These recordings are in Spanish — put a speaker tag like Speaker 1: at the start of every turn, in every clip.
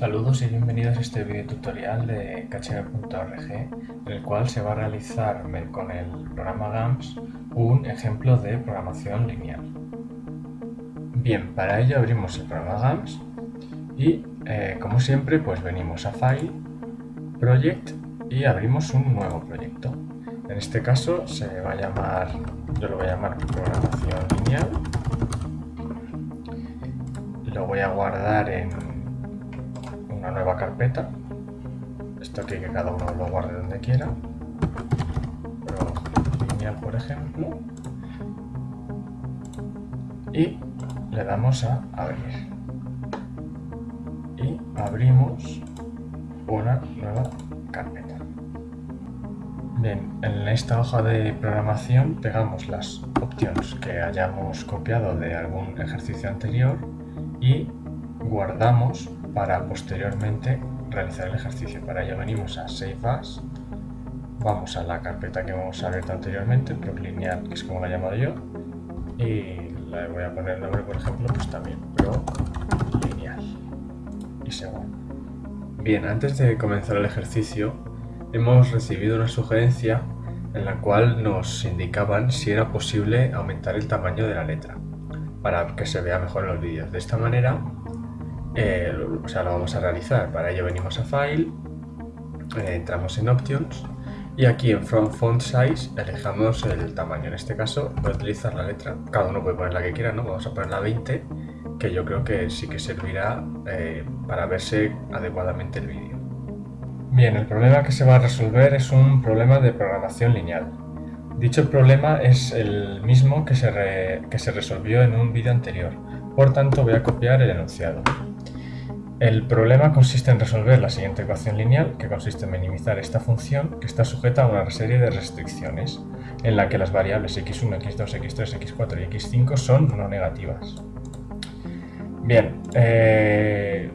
Speaker 1: Saludos y bienvenidos a este video tutorial de khb.org en el cual se va a realizar con el programa GAMS un ejemplo de programación lineal. Bien, para ello abrimos el programa GAMS y eh, como siempre pues venimos a File, Project y abrimos un nuevo proyecto. En este caso se va a llamar, yo lo voy a llamar programación lineal. Lo voy a guardar en una nueva carpeta. Esto aquí que cada uno lo guarde donde quiera. Pero por ejemplo. Y le damos a abrir. Y abrimos una nueva carpeta. Bien, en esta hoja de programación pegamos las opciones que hayamos copiado de algún ejercicio anterior y guardamos para posteriormente realizar el ejercicio. Para ello venimos a Save As, vamos a la carpeta que hemos abierto anteriormente, ProLineal, que es como la he llamado yo, y le voy a poner el nombre, por ejemplo, pues también ProLineal, y se Bien, antes de comenzar el ejercicio, hemos recibido una sugerencia en la cual nos indicaban si era posible aumentar el tamaño de la letra para que se vea mejor en los vídeos. De esta manera eh, o sea, lo vamos a realizar. Para ello venimos a File, eh, entramos en Options y aquí en From Font Size elegimos el tamaño. En este caso voy a utilizar la letra, cada uno puede poner la que quiera, ¿no? Vamos a poner la 20, que yo creo que sí que servirá eh, para verse adecuadamente el vídeo. Bien, el problema que se va a resolver es un problema de programación lineal. Dicho problema es el mismo que se, que se resolvió en un vídeo anterior, por tanto voy a copiar el enunciado. El problema consiste en resolver la siguiente ecuación lineal, que consiste en minimizar esta función, que está sujeta a una serie de restricciones, en la que las variables x1, x2, x3, x4 y x5 son no negativas. Bien, eh,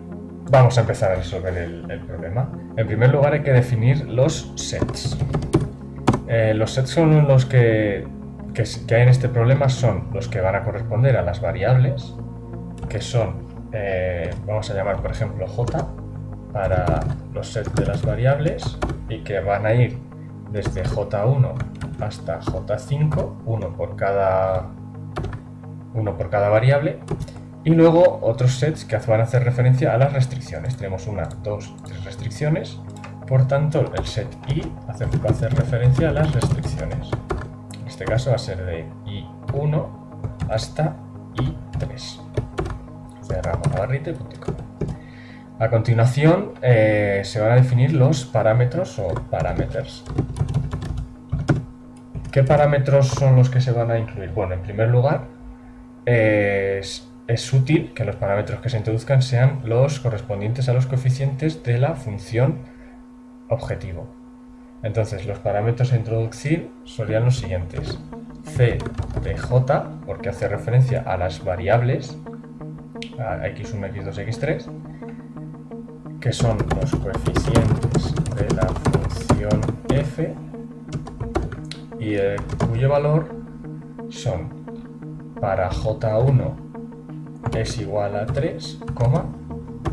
Speaker 1: vamos a empezar a resolver el, problema. En primer lugar hay que definir los sets. Eh, los sets son los que, que hay en este problema son los que van a corresponder a las variables, que son eh, vamos a llamar por ejemplo j para los sets de las variables y que van a ir desde j1 hasta j5, uno por cada, uno por cada variable, y luego otros sets que van a hacer referencia a las restricciones. Tenemos una, dos, tres restricciones, por tanto el set i va a hacer referencia a las restricciones. En este caso va a ser de i1 hasta i3 A continuación eh, se van a definir los parámetros o parámetros. ¿Qué parámetros son los que se van a incluir? Bueno, en primer lugar, es, es, útil que los parámetros que se introduzcan sean los correspondientes a los coeficientes de la función objetivo. Entonces, los parámetros a introducir serían los siguientes. c de j, porque hace referencia a las variables a x1, x2, x3, que son los coeficientes de la función f y cuyo valor son para j1 es igual a 3,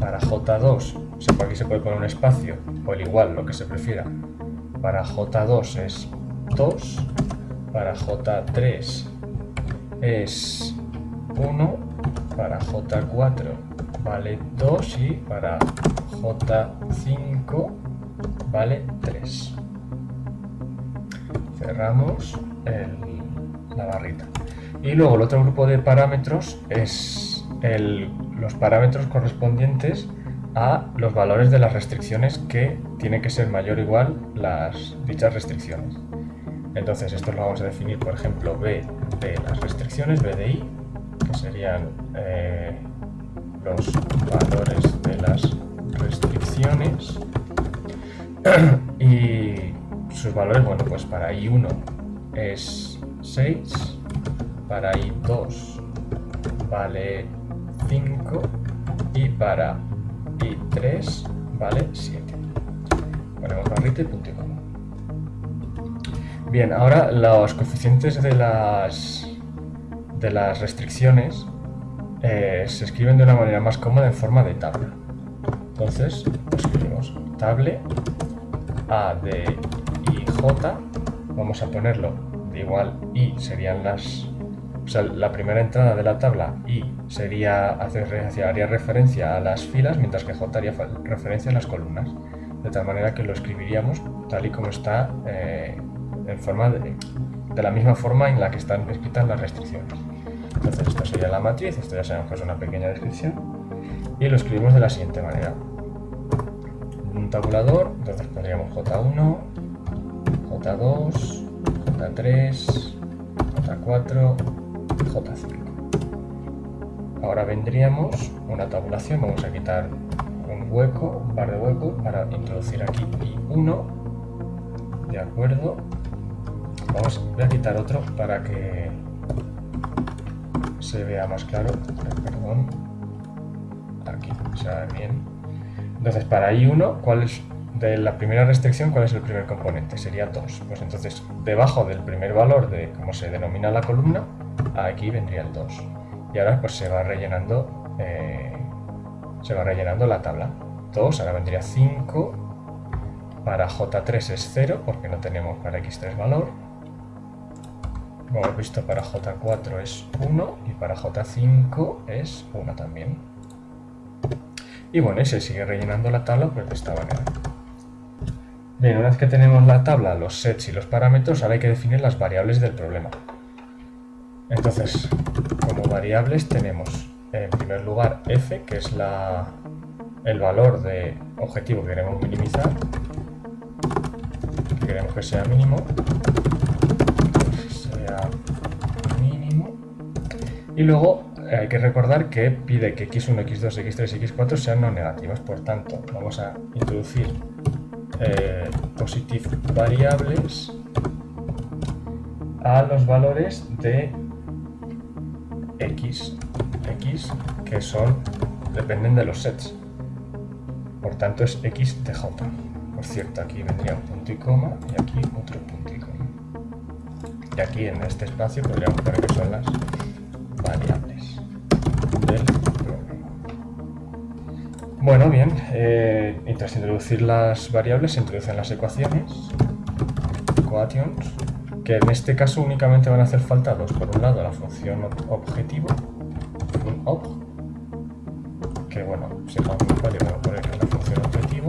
Speaker 1: para j2, aquí se puede poner un espacio, o el igual, lo que se prefiera, para j2 es 2, para j3 es 1 para J4 vale 2 y para J5 vale 3. Cerramos la barrita. Y luego el otro grupo de parámetros es los parámetros correspondientes a los valores de las restricciones que tiene que ser mayor o igual las dichas restricciones. Entonces esto lo vamos a definir, por ejemplo, B de las restricciones, B de I, serían eh, los valores de las restricciones y sus valores, bueno, pues para i1 es 6, para i2 vale 5 y para i3 vale 7. Ponemos barrita y punto y coma. Bien, ahora los coeficientes de las de las restricciones eh, se escriben de una manera más cómoda en forma de tabla. Entonces escribimos table a de y j, vamos a ponerlo de igual y serían las o sea, la primera entrada de la tabla i sería haría referencia a las filas, mientras que j haría referencia a las columnas, de tal manera que lo escribiríamos tal y como está eh, en forma de, de, la misma forma en la que están escritas las restricciones. Entonces esta sería la matriz, esto ya sabemos que es una pequeña descripción, y lo escribimos de la siguiente manera. Un tabulador, entonces pondríamos J1, J2, J3, J4, J5. Ahora vendríamos una tabulación, vamos a quitar un hueco, un par de huecos para introducir aquí I1, de acuerdo. Vamos, voy a quitar otro para que se vea más claro, perdón, aquí, se ve bien. Entonces, para I1, ¿cuál es de la primera restricción, cuál es el primer componente? Sería 2. Pues entonces, debajo del primer valor de cómo se denomina la columna, aquí vendría el 2. Y ahora pues se va rellenando eh, se va rellenando la tabla. 2, ahora vendría 5. Para J3 es 0 porque no tenemos para X3 valor. Como hemos visto para J4 es 1 y para J5 es 1 también. Y bueno, y se sigue rellenando la tabla pues de esta manera. Bien, una vez que tenemos la tabla, los sets y los parámetros, ahora hay que definir las variables del problema. Entonces, como variables tenemos en primer lugar f, que es la, el valor de objetivo que queremos minimizar, que queremos que sea mínimo, mínimo, y luego hay que recordar que pide que x1, x2, x3 y x4 sean no negativas, por tanto vamos a introducir eh, positive variables a los valores de x, x que son, dependen de los sets. Por tanto es x de j. Por cierto, aquí vendría un punto y coma y aquí otro punto y. Y aquí en este espacio podríamos poner que son las variables del problema. Bueno, bien, eh, tras introducir las variables se introducen las ecuaciones, equations, que en este caso únicamente van a hacer falta dos. Por un lado la función objetivo, un ob, que bueno, un cual voy a poner la función objetivo,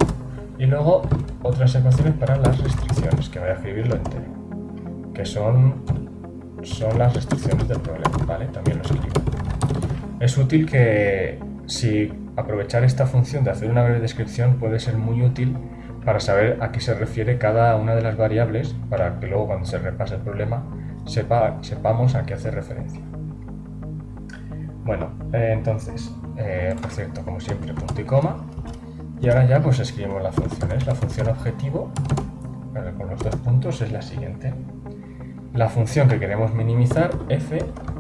Speaker 1: y luego otras ecuaciones para las restricciones, que voy a escribirlo entero, que son, son las restricciones del problema, ¿vale? También lo escribo. Es útil que si aprovechar esta función de hacer una breve descripción puede ser muy útil para saber a qué se refiere cada una de las variables, para que luego cuando se repase el problema sepa, sepamos a qué hace referencia. Bueno, eh, entonces, eh, por cierto, como siempre, punto y coma. Y ahora ya pues escribimos las funciones. La función objetivo, con los dos puntos, es la siguiente. La función que queremos minimizar, f,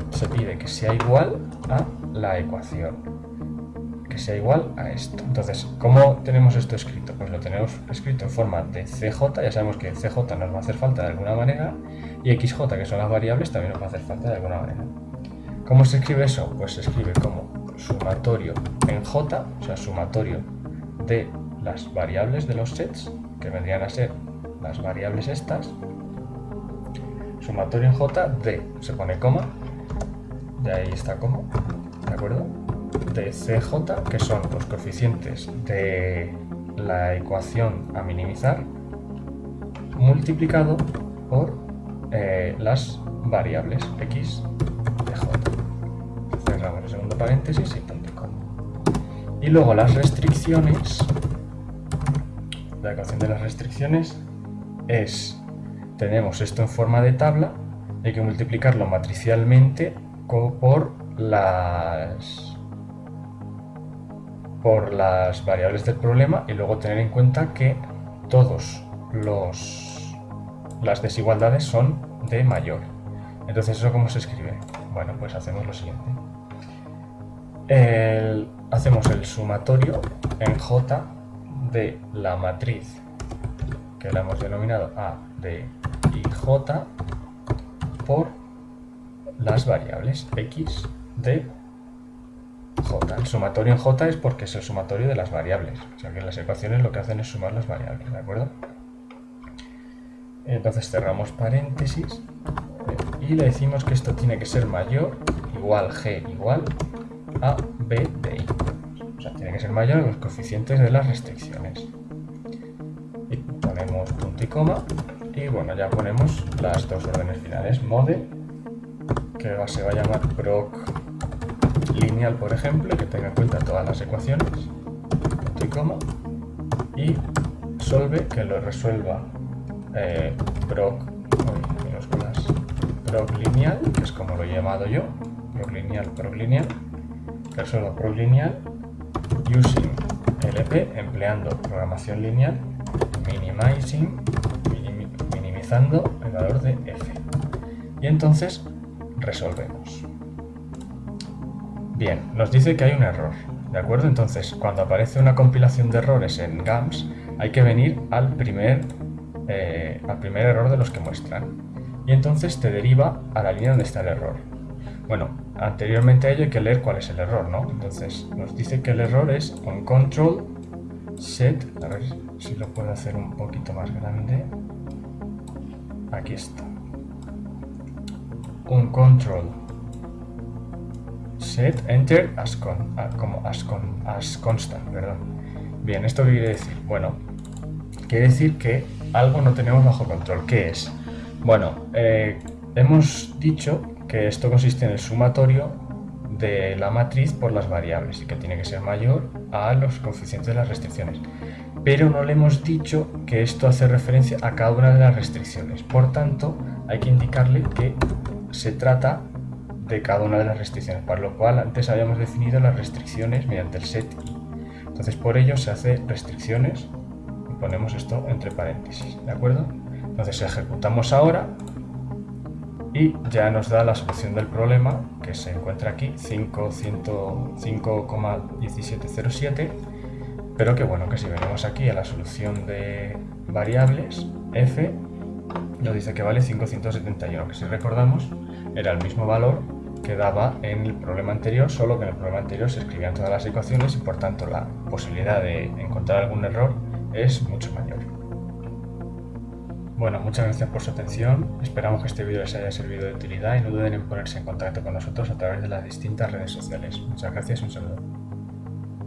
Speaker 1: se pide que sea igual a la ecuación que sea igual a esto. Entonces, ¿cómo tenemos esto escrito? Pues lo tenemos escrito en forma de CJ, ya sabemos que CJ nos va a hacer falta de alguna manera, y XJ, que son las variables, también nos va a hacer falta de alguna manera. ¿Cómo se escribe eso? Pues se escribe como sumatorio en J, o sea, sumatorio de las variables de los sets, que vendrían a ser las variables estas, sumatorio en J de, se pone coma, y ahí está coma, ¿de acuerdo? de CJ, que son los coeficientes de la ecuación a minimizar, multiplicado por eh, las variables x de j. Cerramos el segundo paréntesis y punto Y luego las restricciones, la ecuación de las restricciones es, tenemos esto en forma de tabla, hay que multiplicarlo matricialmente por las por las variables del problema y luego tener en cuenta que todos los las desigualdades son de mayor. Entonces, ¿eso cómo se escribe? Bueno, pues hacemos lo siguiente. hacemos el sumatorio en J de la matriz que la hemos denominado A de y J por las variables X de j. El sumatorio en j es porque es el sumatorio de las variables. O sea que las ecuaciones lo que hacen es sumar las variables, ¿de acuerdo? Entonces cerramos paréntesis y le decimos que esto tiene que ser mayor, igual g igual a b de i. O sea, tiene que ser mayor a los coeficientes de las restricciones. Ponemos punto y coma y bueno, ya ponemos las dos órdenes finales. Mode, que se va a llamar proc lineal, por ejemplo, que tenga en cuenta todas las ecuaciones. Punto y coma. Y solve, que lo resuelva eh, proc, proc lineal, que es como lo he llamado yo. Proc lineal, proc lineal. Que resuelva proc lineal using LP, empleando programación lineal, minimizing el valor de f. Y entonces resolvemos. Bien, nos dice que hay un error, ¿de acuerdo? Entonces, cuando aparece una compilación de errores en GAMS, hay que venir al primer, eh, al primer error de los que muestran. Y entonces te deriva a la línea donde está el error. Bueno, anteriormente a ello hay que leer cuál es el error, ¿no? Entonces, nos dice que el error es on control set, a ver si lo puedo hacer un poquito más grande, aquí está. Un control. Set enter as, con, como as, con, as constant perdón. bien esto qué quiere decir bueno quiere decir que algo no tenemos bajo control. ¿qué es? bueno eh, hemos dicho que esto consiste en el sumatorio de la matriz por las variables y que tiene que ser mayor a los coeficientes de las restricciones pero no le hemos dicho que esto hace referencia a cada una de las restricciones. Por tanto, hay que indicarle que se trata de cada una de las restricciones, para lo cual antes habíamos definido las restricciones mediante el set. Entonces, por ello se hace restricciones y ponemos esto entre paréntesis, ¿de acuerdo? Entonces ejecutamos ahora y ya nos da la solución del problema que se encuentra aquí, 5,1707 pero que bueno, que si venimos aquí a la solución de variables, f nos dice que vale 571, que si recordamos era el mismo valor que daba en el problema anterior, solo que en el problema anterior se escribían todas las ecuaciones y por tanto la posibilidad de encontrar algún error es mucho mayor. Bueno, muchas gracias por su atención, esperamos que este vídeo les haya servido de utilidad y no duden en ponerse en contacto con nosotros a través de las distintas redes sociales. Muchas gracias y un saludo.